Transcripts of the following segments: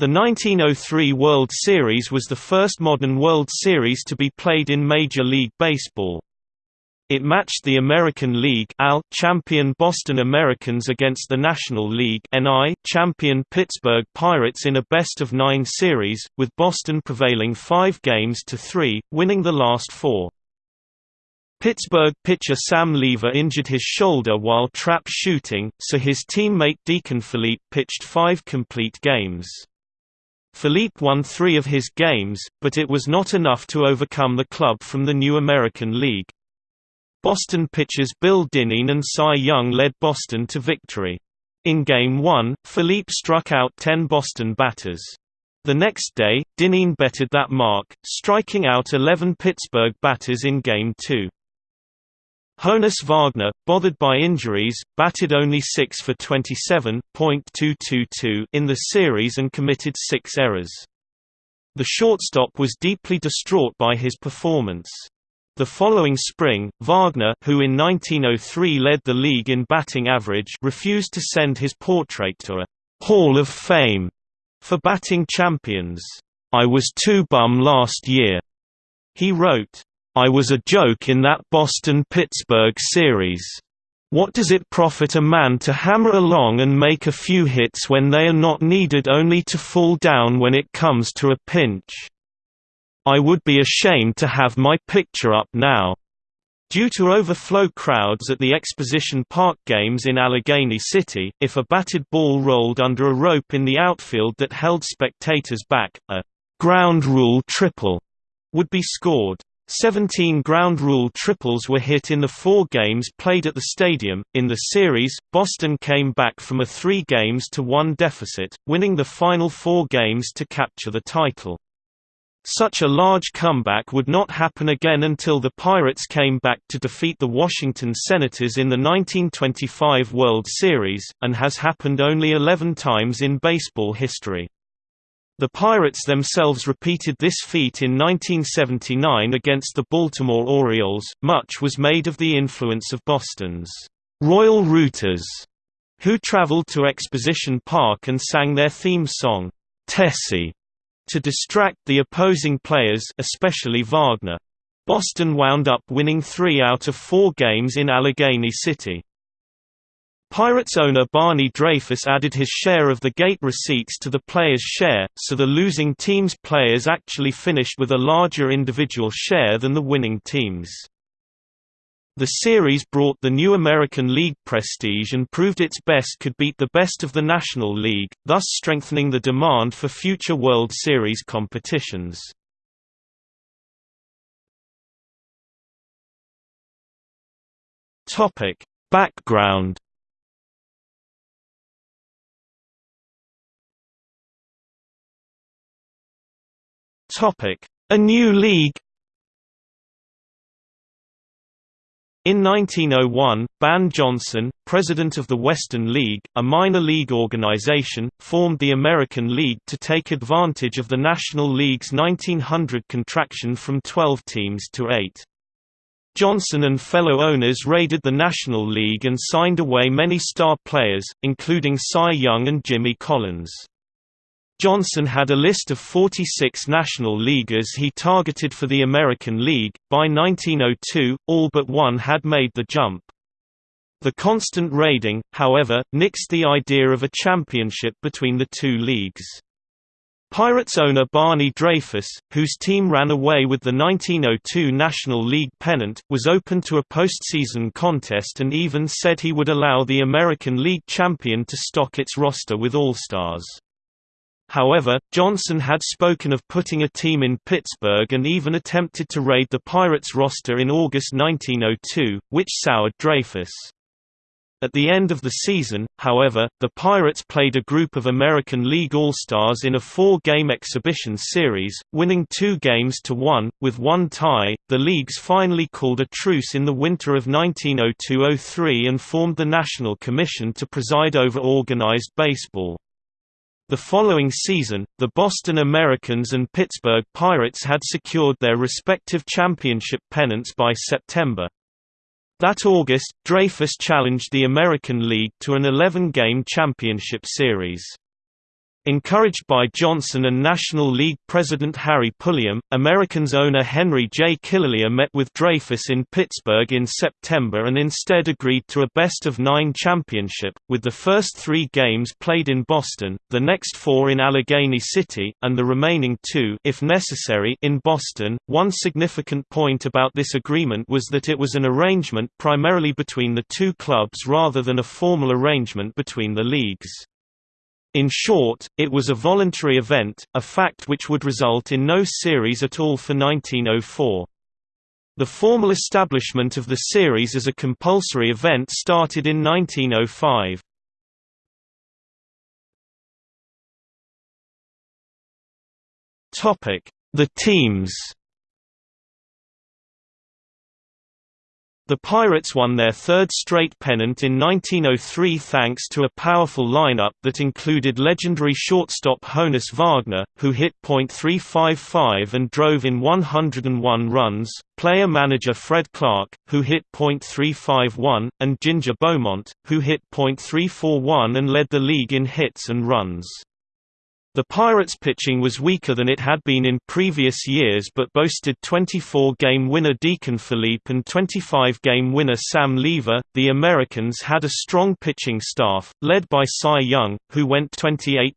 The 1903 World Series was the first modern World Series to be played in Major League Baseball. It matched the American League champion Boston Americans against the National League champion Pittsburgh Pirates in a best-of-nine series, with Boston prevailing five games to three, winning the last four. Pittsburgh pitcher Sam Leever injured his shoulder while trap shooting, so his teammate Deacon Phillippe pitched five complete games. Phillippe won three of his games, but it was not enough to overcome the club from the new American League. Boston pitchers Bill Dinneen and Cy Young led Boston to victory. In Game 1, Phillippe struck out 10 Boston batters. The next day, Dinneen bettered that mark, striking out 11 Pittsburgh batters in Game 2. Honus Wagner, bothered by injuries, batted only 6 for 27.222 in the series and committed six errors. The shortstop was deeply distraught by his performance. The following spring, Wagner who in 1903 led the league in batting average refused to send his portrait to a «Hall of Fame» for batting champions. I was too bum last year, he wrote. I was a joke in that Boston-Pittsburgh series. What does it profit a man to hammer along and make a few hits when they are not needed only to fall down when it comes to a pinch? I would be ashamed to have my picture up now. Due to overflow crowds at the Exposition Park games in Allegheny City, if a batted ball rolled under a rope in the outfield that held spectators back, a ground rule triple would be scored. 17 ground rule triples were hit in the four games played at the stadium. In the series, Boston came back from a three games to one deficit, winning the final four games to capture the title. Such a large comeback would not happen again until the Pirates came back to defeat the Washington Senators in the 1925 World Series, and has happened only 11 times in baseball history. The Pirates themselves repeated this feat in 1979 against the Baltimore Orioles. Much was made of the influence of Boston's Royal Rooters, who traveled to Exposition Park and sang their theme song, Tessie, to distract the opposing players, especially Wagner. Boston wound up winning three out of four games in Allegheny City. Pirates owner Barney Dreyfuss added his share of the gate receipts to the players' share, so the losing team's players actually finished with a larger individual share than the winning teams. The series brought the new American League prestige and proved its best could beat the best of the National League, thus strengthening the demand for future World Series competitions. Background Topic: A new league. In 1901, Ban Johnson, president of the Western League, a minor league organization, formed the American League to take advantage of the National League's 1900 contraction from 12 teams to 8. Johnson and fellow owners raided the National League and signed away many star players, including Cy Young and Jimmy Collins. Johnson had a list of 46 National Leaguers he targeted for the American League. By 1902, all but one had made the jump. The constant raiding, however, nixed the idea of a championship between the two leagues. Pirates owner Barney Dreyfuss, whose team ran away with the 1902 National League pennant, was open to a postseason contest and even said he would allow the American League champion to stock its roster with All-Stars. However, Johnson had spoken of putting a team in Pittsburgh and even attempted to raid the Pirates roster in August 1902, which soured Dreyfuss. At the end of the season, however, the Pirates played a group of American League All-Stars in a four-game exhibition series, winning two games to one, with one tie. The leagues finally called a truce in the winter of 1902–03 and formed the National Commission to preside over organized baseball. The following season, the Boston Americans and Pittsburgh Pirates had secured their respective championship pennants by September. That August, Dreyfuss challenged the American League to an 11-game championship series. Encouraged by Johnson and National League President Harry Pulliam, Americans owner Henry J. Killilea met with Dreyfuss in Pittsburgh in September and instead agreed to a best-of-nine championship, with the first three games played in Boston, the next four in Allegheny City, and the remaining two if necessary in Boston. One significant point about this agreement was that it was an arrangement primarily between the two clubs rather than a formal arrangement between the leagues. In short, it was a voluntary event, a fact which would result in no series at all for 1904. The formal establishment of the series as a compulsory event started in 1905. The teams The Pirates won their third straight pennant in 1903 thanks to a powerful lineup that included legendary shortstop Honus Wagner, who hit .355 and drove in 101 runs, player-manager Fred Clarke, who hit .351, and Ginger Beaumont, who hit .341 and led the league in hits and runs. The Pirates' pitching was weaker than it had been in previous years but boasted 24-game winner Deacon Phillippe and 25-game winner Sam Leever. The Americans had a strong pitching staff, led by Cy Young, who went 28-9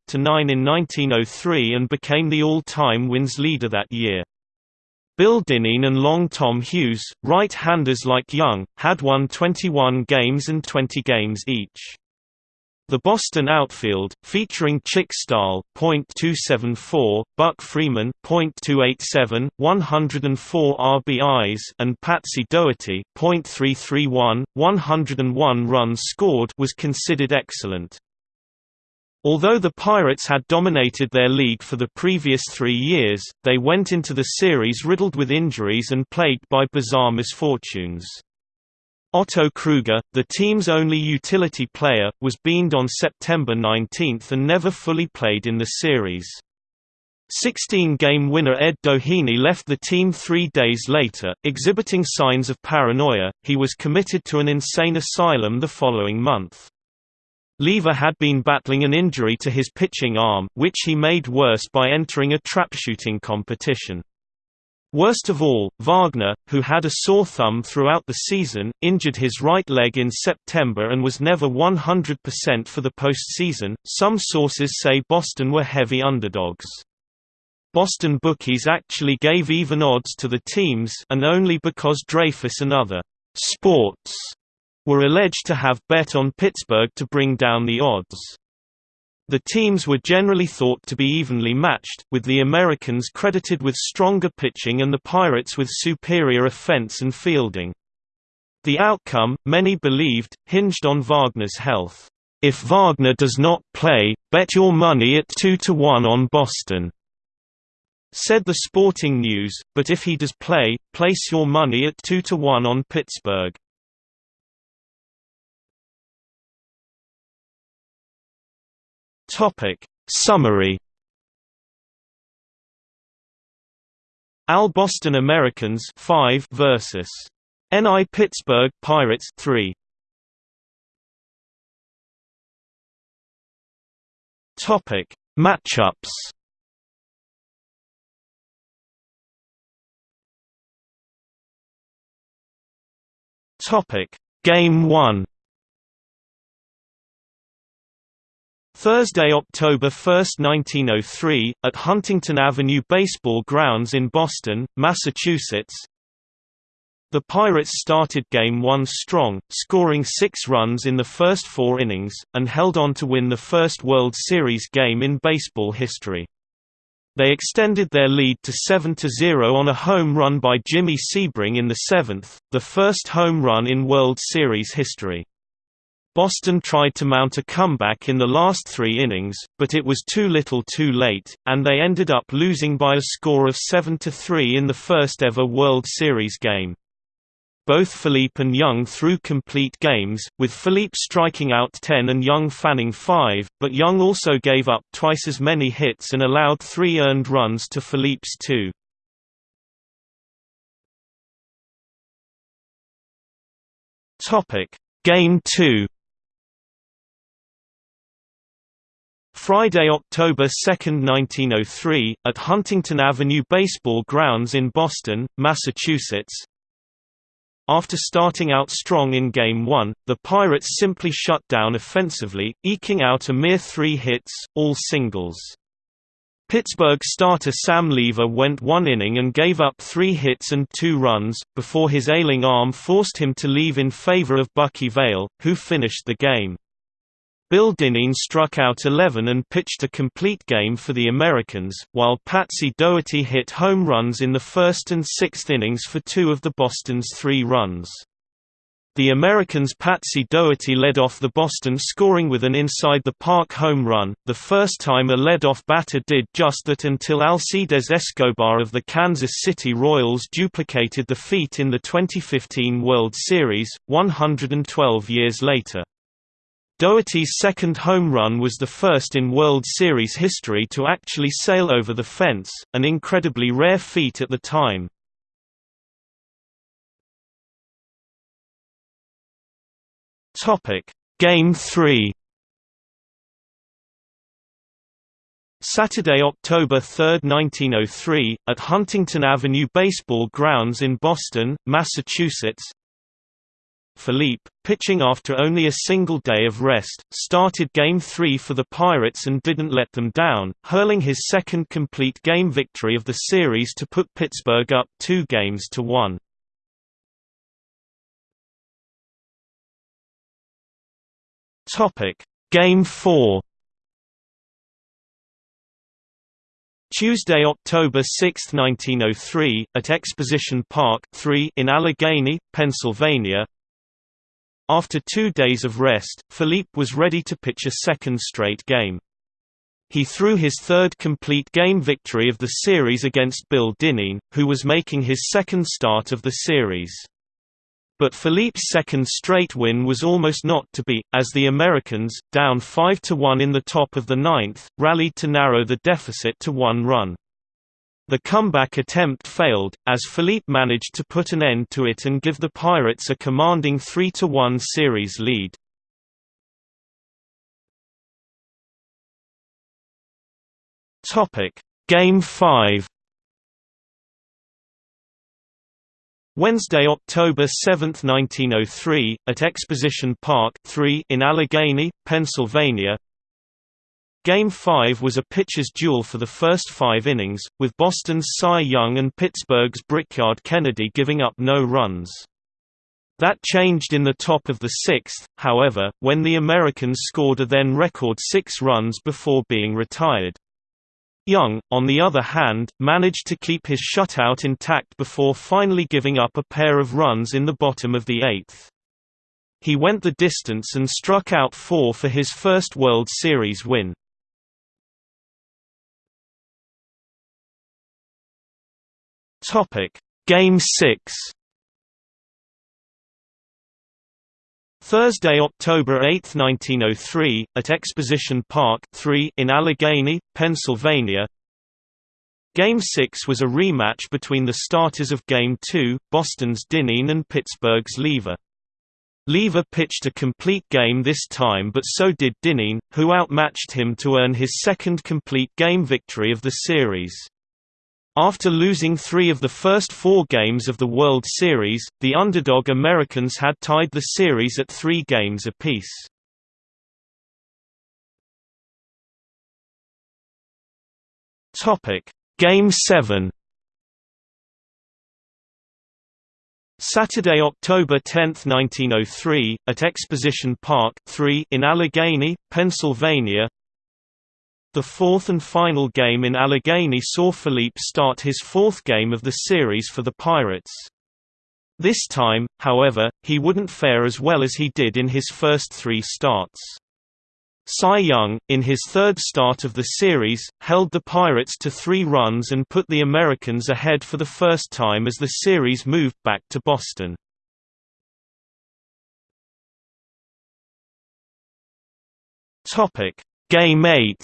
in 1903 and became the all-time wins leader that year. Bill Dinneen and Long Tom Hughes, right-handers like Young, had won 21 games and 20 games each. The Boston outfield, featuring Chick Stahl .274, Buck Freeman .287, 104 RBIs, and Patsy Dougherty .331, 101 runs scored, was considered excellent. Although the Pirates had dominated their league for the previous three years, they went into the series riddled with injuries and plagued by bizarre misfortunes. Otto Krueger, the team's only utility player, was beamed on September 19 and never fully played in the series. 16-game winner Ed Doheny left the team three days later, exhibiting signs of paranoia, he was committed to an insane asylum the following month. Leever had been battling an injury to his pitching arm, which he made worse by entering a trap-shooting competition. Worst of all, Wagner, who had a sore thumb throughout the season, injured his right leg in September and was never 100% for the postseason. Some sources say Boston were heavy underdogs. Boston bookies actually gave even odds to the teams and only because Dreyfuss and other sports were alleged to have bet on Pittsburgh to bring down the odds. The teams were generally thought to be evenly matched, with the Americans credited with stronger pitching and the Pirates with superior offense and fielding. The outcome, many believed, hinged on Wagner's health. If Wagner does not play, bet your money at 2 to 1 on Boston. Said the Sporting News, but if he does play, place your money at 2 to 1 on Pittsburgh. Topic. Summary. Al Boston Americans 5 versus. NI Pittsburgh Pirates 3 Topic. Matchups. Topic. Game 1 Thursday, October 1, 1903, at Huntington Avenue Baseball Grounds in Boston, Massachusetts. The Pirates started Game 1 strong, scoring six runs in the first four innings, and held on to win the first World Series game in baseball history. They extended their lead to 7–0 on a home run by Jimmy Sebring in the seventh, the first home run in World Series history. Boston tried to mount a comeback in the last three innings, but it was too little too late, and they ended up losing by a score of 7–3 in the first ever World Series game. Both Phillippe and Young threw complete games, with Phillippe striking out 10 and Young fanning 5, but Young also gave up twice as many hits and allowed three earned runs to Phillippe's two. Game 2 Friday, October 2, 1903, at Huntington Avenue Baseball Grounds in Boston, Massachusetts. After starting out strong in Game 1, the Pirates simply shut down offensively, eking out a mere three hits, all singles. Pittsburgh starter Sam Leever went one inning and gave up three hits and two runs, before his ailing arm forced him to leave in favor of Bucky Veil, who finished the game. Bill Dinneen struck out 11 and pitched a complete game for the Americans, while Patsy Dougherty hit home runs in the first and sixth innings for two of the Boston's three runs. The Americans' Patsy Dougherty led off the Boston scoring with an inside-the-park home run, the first time a lead-off batter did just that until Alcides Escobar of the Kansas City Royals duplicated the feat in the 2015 World Series, 112 years later. Dougherty's second home run was the first in World Series history to actually sail over the fence, an incredibly rare feat at the time. Game 3 Saturday, October 3, 1903, at Huntington Avenue Baseball Grounds in Boston, Massachusetts, Phillippe, pitching after only a single day of rest, started Game 3 for the Pirates and didn't let them down, hurling his second complete game victory of the series to put Pittsburgh up two games to one. Game 4 Tuesday, October 6, 1903, at Exposition Park 3 in Allegheny, Pennsylvania, after two days of rest, Phillippe was ready to pitch a second straight game. He threw his third complete game victory of the series against Bill Dinneen, who was making his second start of the series. But Phillippe's second straight win was almost not to be, as the Americans, down 5–1 in the top of the ninth, rallied to narrow the deficit to one run. The comeback attempt failed, as Phillippe managed to put an end to it and give the Pirates a commanding 3–1 series lead. Game 5 Wednesday, October 7, 1903, at Exposition Park 3 in Allegheny, Pennsylvania, Game 5 was a pitcher's duel for the first five innings, with Boston's Cy Young and Pittsburgh's Brickyard Kennedy giving up no runs. That changed in the top of the sixth, however, when the Americans scored a then record six runs before being retired. Young, on the other hand, managed to keep his shutout intact before finally giving up a pair of runs in the bottom of the eighth. He went the distance and struck out four for his first World Series win. Topic: Game 6. Thursday, October 8, 1903, at Exposition Park 3 in Allegheny, Pennsylvania. Game 6 was a rematch between the starters of Game 2, Boston's Dinneen and Pittsburgh's Leever. Leever pitched a complete game this time but so did Dinneen, who outmatched him to earn his second complete game victory of the series. After losing three of the first four games of the World Series, the underdog Americans had tied the series at three games apiece. Game 7 Saturday, October 10, 1903, at Exposition Park 3 in Allegheny, Pennsylvania, the fourth and final game in Allegheny saw Phillippe start his fourth game of the series for the Pirates. This time, however, he wouldn't fare as well as he did in his first three starts. Cy Young, in his third start of the series, held the Pirates to three runs and put the Americans ahead for the first time as the series moved back to Boston. Game 8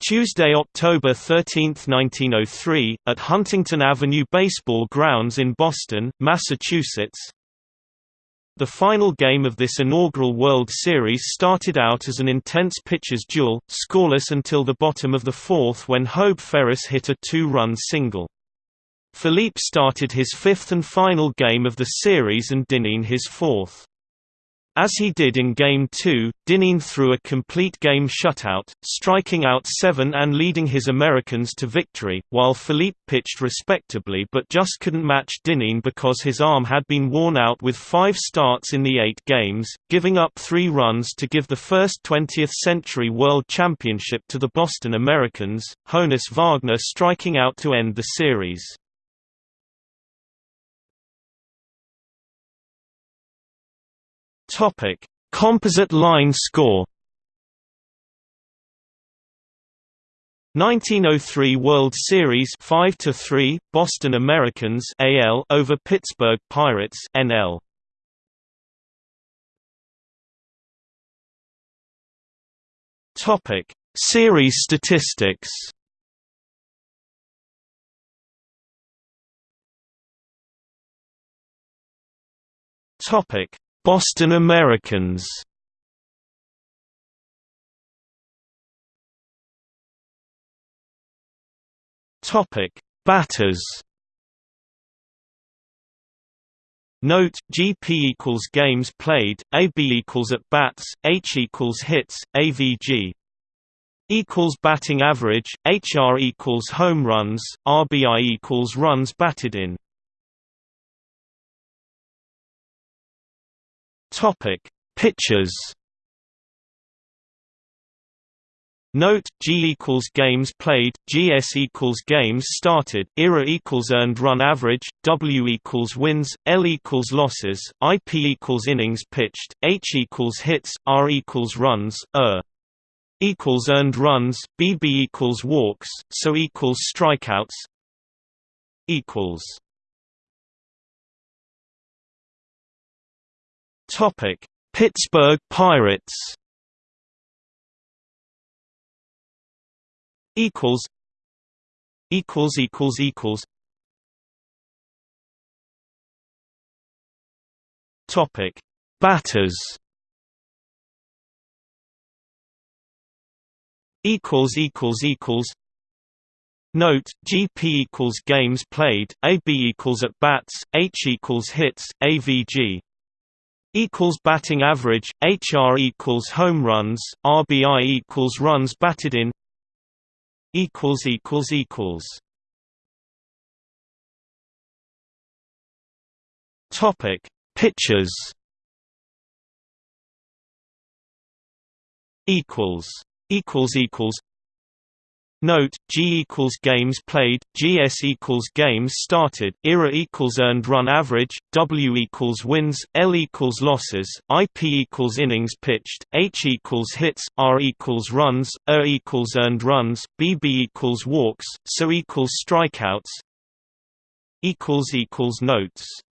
Tuesday, October 13, 1903, at Huntington Avenue Baseball Grounds in Boston, Massachusetts. The final game of this inaugural World Series started out as an intense pitcher's duel, scoreless until the bottom of the fourth when Hobe Ferris hit a two-run single. Phillippe started his fifth and final game of the series and Dinneen his fourth. As he did in Game 2, Dinneen threw a complete game shutout, striking out seven and leading his Americans to victory, while Phillippe pitched respectably but just couldn't match Dinneen because his arm had been worn out with five starts in the eight games, giving up three runs to give the first 20th Century World Championship to the Boston Americans, Honus Wagner striking out to end the series. Topic: Composite line score. 1903 World Series 5 to 3 Boston Americans AL over Pittsburgh Pirates NL Topic. Series statistics Topic Boston Americans Topic: Batters. Note: GP equals games played, AB equals at bats, H equals hits, AVG equals batting average, HR equals home runs, RBI equals runs batted in. Topic: Pitchers. Note: G equals games played, GS equals games started, ERA equals earned run average, W equals wins, L equals losses, IP equals innings pitched, H equals hits, R equals runs, ER equals earned runs, BB equals walks, SO equals strikeouts equals Topic: Pittsburgh Pirates. Equals. Equals equals equals. Topic: Batters. Equals equals equals. Note: GP equals games played, AB equals at bats, H equals hits, AVG equals batting average, HR equals home runs, RBI equals runs batted in equals equals equals. Topic Pitchers. Equals equals equals Note: G equals games played, GS equals games started, ERA equals earned run average, W equals wins, L equals losses, IP equals innings pitched, H equals hits, R equals runs, ER equals earned runs, BB equals walks, SO equals strikeouts. Notes